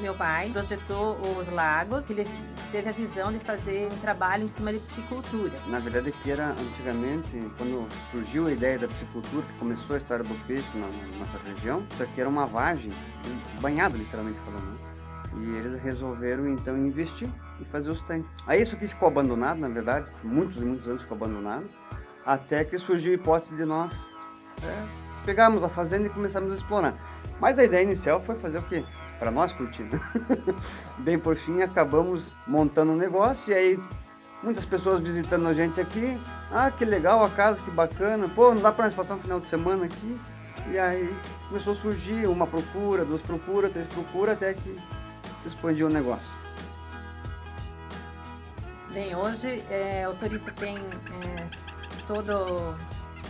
meu pai projetou os lagos, ele teve a visão de fazer um trabalho em cima de piscicultura. Na verdade, aqui era antigamente, quando surgiu a ideia da piscicultura, que começou a história do peixe na, nossa região, isso aqui era uma vagem, banhado literalmente falando. Né? E eles resolveram então investir e fazer os tanques. Aí isso aqui ficou abandonado, na verdade, muitos e muitos anos ficou abandonado, até que surgiu a hipótese de nós é, pegarmos a fazenda e começarmos a explorar. Mas a ideia inicial foi fazer o quê? Para nós curtir. Né? Bem por fim, acabamos montando um negócio e aí muitas pessoas visitando a gente aqui. Ah, que legal a casa, que bacana. Pô, não dá para nós passar um final de semana aqui? E aí começou a surgir uma procura, duas procuras, três procuras, até que se expandiu o negócio. Bem, hoje é, o turista tem é, todo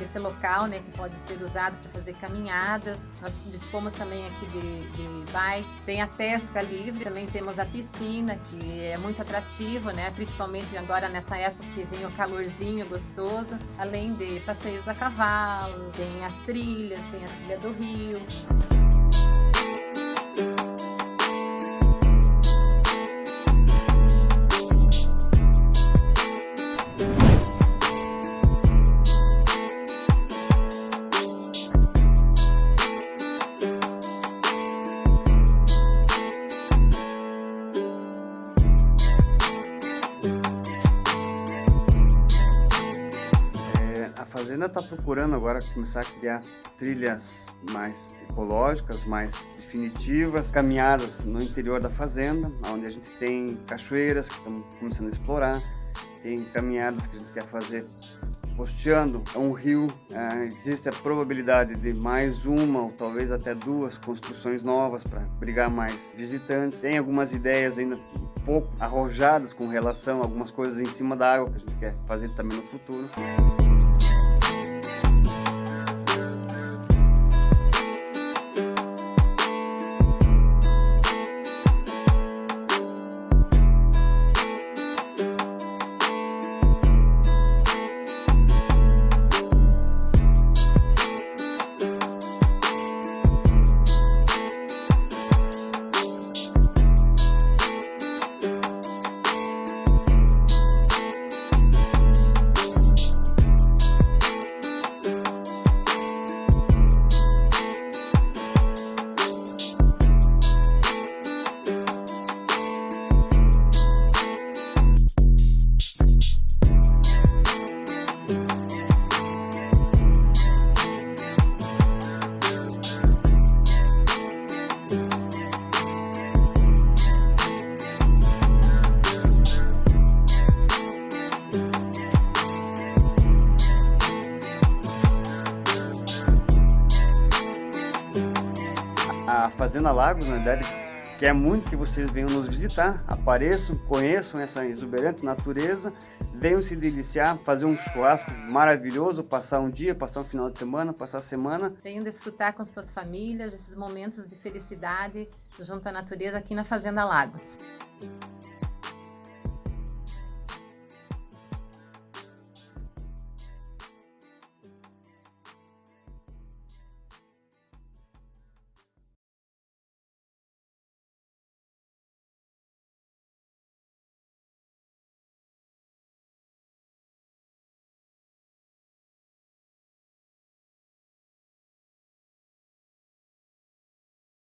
esse local, né, que pode ser usado para fazer caminhadas. Nós dispomos também aqui de, de bikes. Tem a pesca livre, também temos a piscina, que é muito atrativo, né, principalmente agora nessa época que vem o calorzinho gostoso. Além de passeios a cavalo, tem as trilhas, tem a trilha do rio. Fazenda está procurando agora começar a criar trilhas mais ecológicas, mais definitivas, caminhadas no interior da fazenda, onde a gente tem cachoeiras que estamos começando a explorar, tem caminhadas que a gente quer fazer posteando um rio, é, existe a probabilidade de mais uma ou talvez até duas construções novas para brigar mais visitantes. Tem algumas ideias ainda um pouco arrojadas com relação a algumas coisas em cima da água que a gente quer fazer também no futuro. A Fazenda Lagos, na verdade, quer muito que vocês venham nos visitar, apareçam, conheçam essa exuberante natureza, venham se deliciar, fazer um churrasco maravilhoso, passar um dia, passar um final de semana, passar a semana. Venham desfrutar com suas famílias esses momentos de felicidade junto à natureza aqui na Fazenda Lagos.